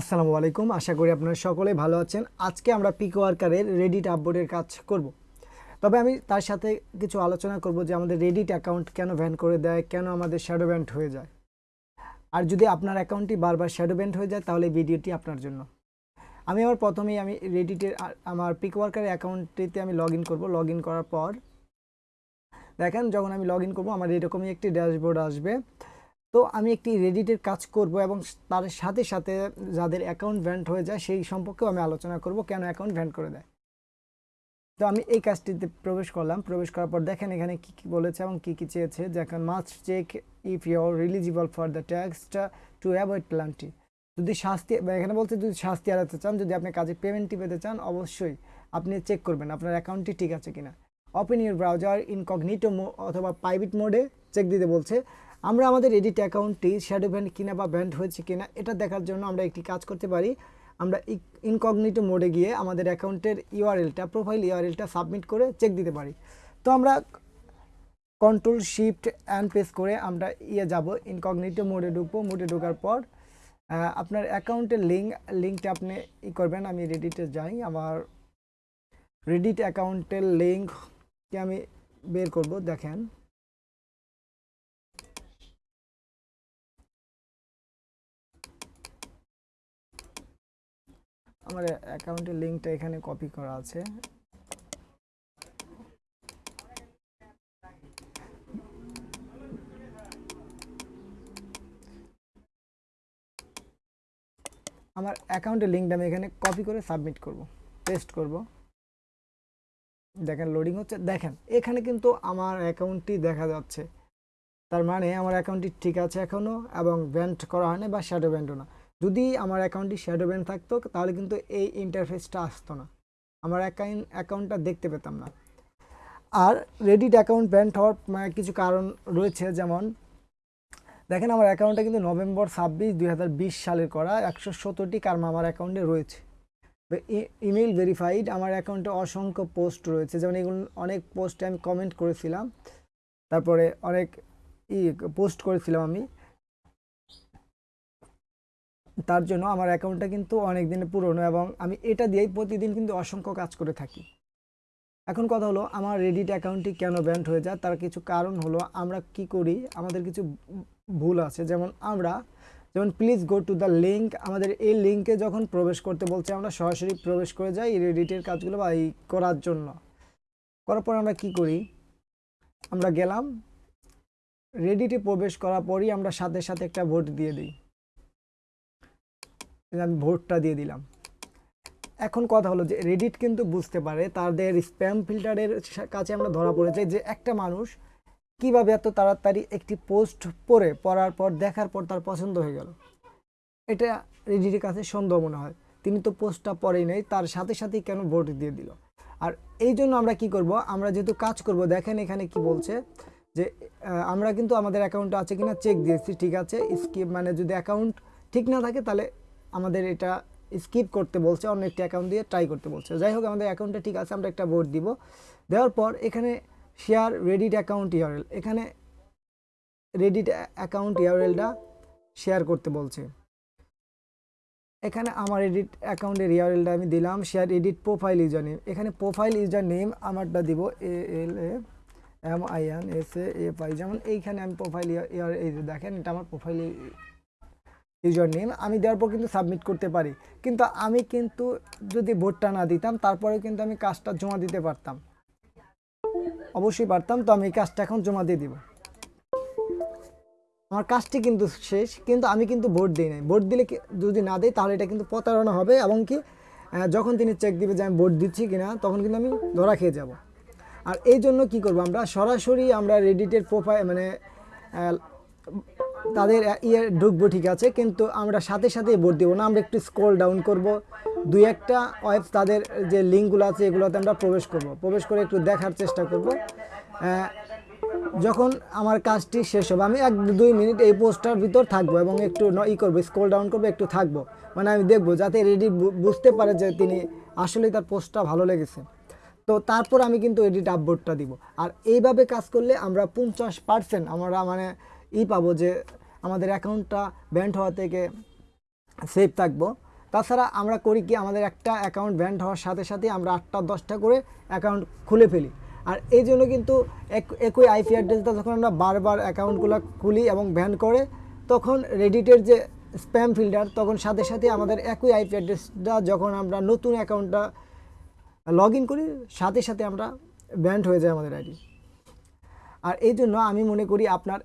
আসসালামু আলাইকুম। আশা করি আপনারা সকলে ভালো আছেন। আজকে আমরা পিক ওয়ার্কারের রেডিট আপবোর্ডের কাজ করব। তবে আমি তার সাথে কিছু আলোচনা করব যে আমাদের রেডিট অ্যাকাউন্ট কেন ভ্যান করে দেয়, কেন আমাদের শ্যাডো ব্যান্ড হয়ে যায়। আর যদি আপনার অ্যাকাউন্টটি বারবার শ্যাডো ব্যান্ড হয়ে যায়, তাহলে ভিডিওটি আপনার জন্য। আমি আমার প্রথমেই আমি রেডিটের আমার পিক ওয়ার্কারের অ্যাকাউন্টটিতে আমি লগ ইন করব। লগ ইন করার পর দেখেন, যখন আমি লগ ইন করব, আমার এরকমই একটি ড্যাশবোর্ড আসবে। তো আমি একটি রেডিটের কাজ করব এবং তার সাথে সাথে যাদের অ্যাকাউন্ট ভ্যান্ট হয়ে যায় সেই সম্পর্কেও আমি আলোচনা করব কেন অ্যাকাউন্ট ভ্যান্ট করে দেয়। তো আমি এই কাজটিতে প্রবেশ করলাম। প্রবেশ করার পর দেখেন এখানে কি কি বলেছে এবং কি কি চেয়েছে। দেখেন must check if you're eligible for the ট্যাক্সটা to avoid penalty যদি শাস্তি এখানে বলছে যদি শাস্তি এড়াতে চান, যদি আপনি কাজে পেমেন্টটি পেতে চান, অবশ্যই আপনি চেক করবেন আপনার অ্যাকাউন্টটি ঠিক আছে কিনা। ওপেন ইউর ব্রাউজার ইনকগনিটো অথবা প্রাইভেট মোডে চেক দিতে বলছে। আমরা আমাদের এডিট অ্যাকাউন্টটি শ্যাডো ব্যান্ড কিনা বা ব্যান্ড হয়েছে কিনা, এটা দেখার জন্য আমরা একটি কাজ করতে পারি। আমরা ইনকগনিটো মোডে গিয়ে আমাদের অ্যাকাউন্টের ইউআরএলটা প্রোফাইল ইউআরএলটা সাবমিট করে চেক দিতে পারি। তো আমরা কন্ট্রোল শিফট অ্যান্ড প্রেস করে আমরা ইয়ে যাব ইনকগনিটো মোডে ঢুকবো। মোডে ঢোকার পর আপনার অ্যাকাউন্টের লিঙ্ক লিঙ্কটা আপনি ই করবেন। আমি রেডিটে যাই, আমার রেডিট অ্যাকাউন্টের লিঙ্ককে আমি বের করব, দেখেন। আমার অ্যাকাউন্টের লিঙ্কটা এখানে কপি করা আছে। আমার অ্যাকাউন্টের লিঙ্কটা আমি এখানে কপি করে সাবমিট করব, পেস্ট করব। দেখেন, লোডিং হচ্ছে, দেখেন, এখানে কিন্তু আমার অ্যাকাউন্টটি দেখা যাচ্ছে। তার মানে আমার অ্যাকাউন্টটি ঠিক আছে এখনও এবং ব্যান্ড করা হয়নি বা শ্যাডো ব্যান্ডও না। যদি আমার অ্যাকাউন্টটি শ্যাডো ব্যান্ড থাকতো, তাহলে কিন্তু এই ইন্টারফেসটা আসতো না। আমার অ্যাকাউন্ট অ্যাকাউন্টটা দেখতে পেতাম না। আর রেডিট অ্যাকাউন্ট ব্যান্ড হওয়ার মানে কিছু কারণ রয়েছে, যেমন, দেখেন আমার অ্যাকাউন্টটা কিন্তু নভেম্বর ছাব্বিশ দুই সালের করা, একশো সতেরোটি কার্মা আমার অ্যাকাউন্টে রয়েছে। ইমেল ভেরিফাইড আমার অ্যাকাউন্টে অসংখ্য পোস্ট রয়েছে। যেমন এগুলো অনেক পোস্টে আমি কমেন্ট করেছিলাম। তারপরে অনেক ই পোস্ট করেছিলাম আমি। তার জন্য আমার অ্যাকাউন্টটা কিন্তু অনেক দিনে পুরনো এবং আমি এটা দিয়েই প্রতিদিন কিন্তু অসংখ্য কাজ করে থাকি। এখন কথা হলো, আমার রেডিট অ্যাকাউন্টটি কেন ব্যান্ড হয়ে যায়? তার কিছু কারণ হলো, আমরা কি করি? আমাদের কিছু ভুল আছে। যেমন আমরা, যেমন please go to the link আমাদের এই লিঙ্কে যখন প্রবেশ করতে বলছে, আমরা সরাসরি প্রবেশ করে যাই এই রেডিটের কাজগুলো বা এই করার জন্য। করার পর আমরা কি করি? আমরা গেলাম। রেডিটে প্রবেশ করার পরই আমরা সাথে সাথে একটা ভোট দিয়ে দিই। আমি ভোটটা দিয়ে দিলাম। এখন কথা হলো যে রেডিট কিন্তু বুঝতে পারে তাদের স্প্যাম ফিল্টারের কাছে আমরা ধরা পড়েছে যে একটা মানুষ কীভাবে এত তাড়াতাড়ি একটি পোস্ট পড়ে, পড়ার পর, দেখার পর তার পছন্দ হয়ে গেল। এটা রেডিটের কাছে সন্দেহ মনে হয়। তিনি তো পোস্টটা পড়েই নেই, তার সাথে সাথেই কেন ভোট দিয়ে দিল? আর এই জন্য আমরা কি করব? আমরা যেহেতু কাজ করব, দেখেন এখানে কি বলছে যে আমরা কিন্তু আমাদের অ্যাকাউন্টে আছে কিনা চেক দিয়েছি, ঠিক আছে? স্কিপ মানে যদি অ্যাকাউন্ট ঠিক না থাকে তাহলে আমাদের এটা স্কিপ করতে বলছে, অন্য একটি অ্যাকাউন্ট দিয়ে ট্রাই করতে বলছে। যাই হোক আমাদের অ্যাকাউন্টটা ঠিক আছে, আমরা একটা ভোট দিব। দেওয়ার পর এখানে শেয়ার রেডিট অ্যাকাউন্ট ইউআরএল এখানে রেডিট অ্যাকাউন্ট ইউআরএলটা শেয়ার করতে বলছে। এখানে আমার এডিট অ্যাকাউন্টের ইউআরএলটা আমি দিলাম share edit profile user name এখানে প্রোফাইল ইউজার নেম আমারটা দিব A L A M I N S A F I যেমন এইখানে আমি প্রোফাইল ইয়ার এই দেখেন, এটা আমার প্রোফাইল ইউজার নেম আমি দেওয়ার পর কিন্তু সাবমিট করতে পারি। কিন্তু আমি কিন্তু যদি ভোটটা না দিতাম তারপরে কিন্তু আমি কাজটা জমা দিতে পারতাম। অবশ্যই পারতাম, তো আমি এই কাজটা এখন জমা দিয়ে দিব। আমার কাজটি কিন্তু শেষ, কিন্তু আমি কিন্তু ভোট দিই নাই। ভোট দিলে যদি না দিই, তাহলে এটা কিন্তু প্রতারণা হবে এবং কি যখন তিনি চেক দিবে যে আমি ভোট দিচ্ছি কিনা, তখন কিন্তু আমি ধরা খেয়ে যাব। আর এই জন্য কি করব আমরা? সরাসরি আমরা রেডিটের প্রোফাইল মানে তাদের ইয়ে ঢুকবো ঠিক আছে, কিন্তু আমরা সাথে সাথে ভোট দেবো না, আমরা একটু স্ক্রল ডাউন করব। দুই একটা ওয়েব তাদের যে লিঙ্কগুলো আছে এগুলোতে আমরা প্রবেশ করব। প্রবেশ করে একটু দেখার চেষ্টা করব। যখন আমার কাজটি শেষ হবে, আমি এক দুই মিনিট এই পোস্টার ভিতর থাকব এবং একটু ই করব স্ক্রল ডাউন করব, একটু থাকব। মানে আমি দেখব যাতে রেডি বুঝতে পারে যে তিনি আসলেই তার পোস্টটা ভালো লেগেছে। তো তারপর আমি কিন্তু এডিট আপবোর্ডটা দিব। আর এইভাবে কাজ করলে আমরা পঞ্চাশ পার্সেন্ট আমরা মানে ই পাবো যে আমাদের অ্যাকাউন্টটা ব্যান্ড হওয়া থেকে সেফ থাকব। তাছাড়া আমরা করি কি, আমাদের একটা অ্যাকাউন্ট ব্যান্ড হওয়ার সাথে সাথে আমরা আটটা দশটা করে অ্যাকাউন্ট খুলে ফেলি। আর এই জন্য কিন্তু এক- একই আইপি অ্যাড্রেসটা যখন আমরা বারবার অ্যাকাউন্টগুলো খুলি এবং ব্যান করে, তখন রেডিটের যে স্প্যাম ফিল্টার তখন সাথে সাথে আমাদের একই আইপি অ্যাড্রেসটা যখন আমরা নতুন অ্যাকাউন্টটা লগ ইন করি, সাথে সাথে আমরা ব্যান্ড হয়ে যায় আমাদের আইডি। আর এই জন্য আমি মনে করি আপনার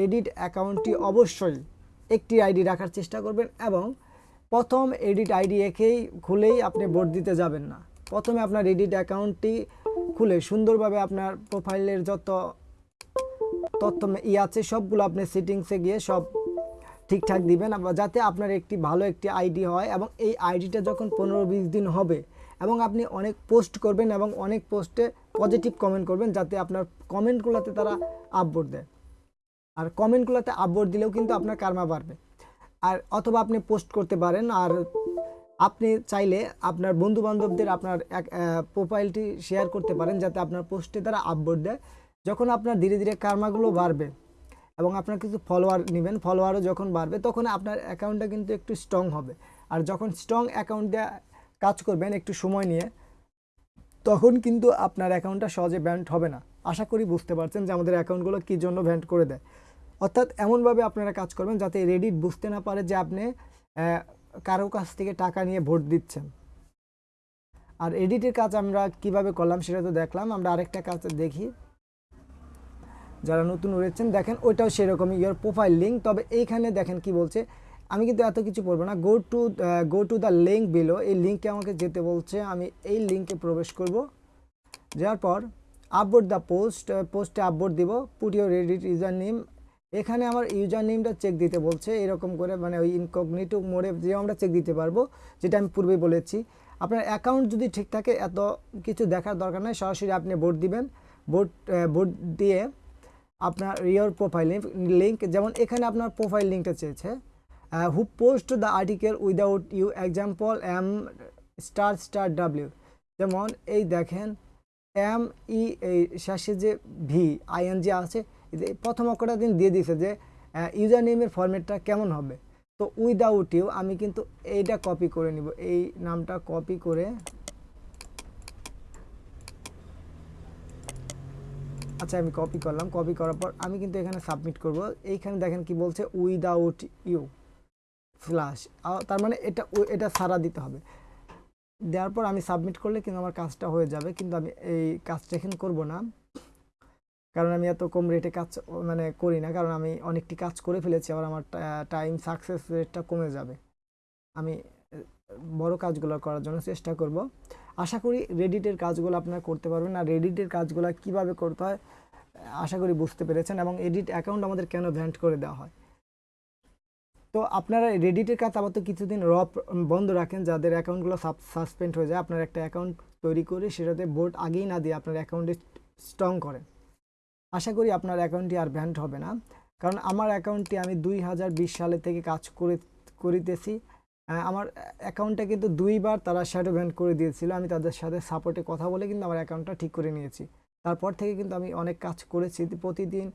রেডিট অ্যাকাউন্টটি অবশ্যই একটি আইডি রাখার চেষ্টা করবেন এবং প্রথম এডিট আইডি একেই খুলেই আপনি ভোট দিতে যাবেন না। প্রথমে আপনার রেডিট অ্যাকাউন্টটি খুলে সুন্দরভাবে আপনার প্রোফাইলের যত তথ্য ই আছে সবগুলো আপনি সেটিংসে গিয়ে সব ঠিকঠাক দিবেন যাতে আপনার একটি ভালো একটি আইডি হয় এবং এই আইডিটা যখন পনেরো বিশ দিন হবে এবং আপনি অনেক পোস্ট করবেন এবং অনেক পোস্টে পজিটিভ কমেন্ট করবেন যাতে আপনার কমেন্টগুলোতে তারা আপবোর্ড দেয়। আর কমেন্টগুলোতে আপবোর্ড দিলেও কিন্তু আপনার কারমা বাড়বে। আর অথবা আপনি পোস্ট করতে পারেন, আর আপনি চাইলে আপনার বন্ধু বান্ধবদের আপনার এক প্রোফাইলটি শেয়ার করতে পারেন, যাতে আপনার পোস্টে তারা আপবোর্ড দেয়। যখন আপনার ধীরে ধীরে কারমাগুলো বাড়বে এবং আপনার কিছু ফলোয়ার নেবেন ফলোয়ারও যখন বাড়বে, তখন আপনার অ্যাকাউন্টটা কিন্তু একটু স্ট্রং হবে। আর যখন স্ট্রং অ্যাকাউন্ট দিয়ে কাজ করবেন একটু সময় নিয়ে, তখন কিন্তু আপনার অ্যাকাউন্টটা সহজে ব্যান্ড হবে না। আশা করি বুঝতে পারছেন যে আমাদের অ্যাকাউন্টগুলো কী জন্য ব্যান্ড করে দেয়। অর্থাৎ এমনভাবে আপনারা কাজ করবেন যাতে রেডিট বুঝতে না পারে যে আপনি কারও কাছ থেকে টাকা নিয়ে ভোট দিচ্ছেন। আর এডিটের কাজ আমরা কীভাবে করলাম সেটা তো দেখলাম। আমরা আরেকটা কাজ দেখি। যারা নতুন রয়েছেন, দেখেন ওইটাও সেরকমই ইয়ার প্রোফাইল লিঙ্ক তবে এইখানে দেখেন কি বলছে, আমি কিন্তু এত কিছু পড়ব না। Go to go to the link below এই লিঙ্কে আমাকে যেতে বলছে, আমি এই লিঙ্কে প্রবেশ করব। যাওয়ার পর আপবোর্ড দ্য পোস্ট পোস্টে আপবোর্ড দিব put your Reddit user name এখানে আমার ইউজার নেমটা চেক দিতে বলছে, এরকম করে মানে ওই ইনকগনিটো মোডে যে আমরা চেক দিতে পারব, যেটা আমি পূর্বেই বলেছি। আপনার অ্যাকাউন্ট যদি ঠিক থাকে, এত কিছু দেখার দরকার নেই, সরাসরি আপনি ভোট দিবেন। ভোট ভোট দিয়ে আপনার রিওর প্রোফাইল লিঙ্ক যেমন এখানে আপনার প্রোফাইল লিঙ্কটা চেয়েছে। Who post the article without you example M star star W যেমন এই দেখেন এম, ই শেষে যে ভি আইএনজি আছে প্রথম অক্ষরটা দিন দিয়ে দিয়েছে যে ইউজার নেমের ফরম্যাটটা কেমন হবে। তো উইদাউট ইউ আমি কিন্তু এইটা কপি করে নিব। এই নামটা কপি করে আচ্ছা আমি কপি করলাম। কপি করার পর আমি কিন্তু এখানে সাবমিট করব। এইখানে দেখেন কি বলছে উইদাউট ইউ ফ্লাশ তার মানে এটা এটা সারা দিতে হবে। দেওয়ার পর আমি সাবমিট করলে কিন্তু আমার কাজটা হয়ে যাবে, কিন্তু আমি এই কাজটা এখানে করব না। কারণ আমি এত কম রেটে কাজ মানে করি না, কারণ আমি অনেকটি কাজ করে ফেলেছি, আবার আমার টাইম সাকসেস রেটটা কমে যাবে। আমি বড় কাজগুলো করার জন্য চেষ্টা করব। আশা করি রেডিটের কাজগুলো আপনারা করতে পারবেন। আর রেডিটের কাজগুলো কীভাবে করতে হয় আশা করি বুঝতে পেরেছেন। এবং এডিট অ্যাকাউন্ট আমাদের কেন ভ্যান্ট করে দেওয়া হয়? তো আপনারা রেডিটের কাজ আবার তো কিছুদিন র বন্ধ রাখেন, যাদের অ্যাকাউন্টগুলো সাসপেন্ড হয়ে যায়, আপনার একটা অ্যাকাউন্ট তৈরি করে সেটাতে বোর্ড আগেই না দিয়ে আপনার অ্যাকাউন্টে স্ট্রং করেন। আশা করি আপনার অ্যাকাউন্টটি আর ব্যান্ড হবে না। কারণ আমার অ্যাকাউন্টটি আমি দুই হাজার বিশ সালে থেকে কাজ করে, করিতেছি। আমার অ্যাকাউন্টটা কিন্তু দুইবার তারা শ্যাডো ব্যান্ড করে দিয়েছিল। আমি তাদের সাথে সাপোর্টে কথা বলে কিন্তু আমার অ্যাকাউন্টটা ঠিক করে নিয়েছি। তারপর থেকে কিন্তু আমি অনেক কাজ করেছি। প্রতিদিন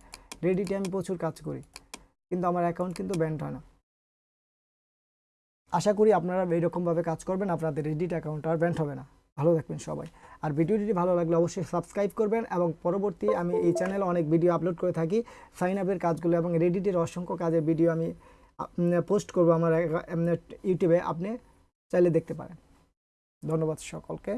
রেডিটে আমি প্রচুর কাজ করি। কিন্তু আমার অ্যাকাউন্ট কিন্তু ব্যান্ড হয় না। আশা করি আপনারা এইরকমভাবে কাজ করবেন, আপনাদের রেডিট অ্যাকাউন্ট আর ব্যান্ড হবে না। ভালো থাকবেন সবাই। আর ভিডিওটি ভালো লাগলে অবশ্যই সাবস্ক্রাইব করবেন এবং পরবর্তী আমি এই চ্যানেলে অনেক ভিডিও আপলোড করে থাকি। সাইন আপের কাজগুলো এবং রেডিটের অসংখ্য কাজের ভিডিও আমি পোস্ট করব আমার ইউটিউবে আপনি চাইলে দেখতে পারেন। ধন্যবাদ সকলকে।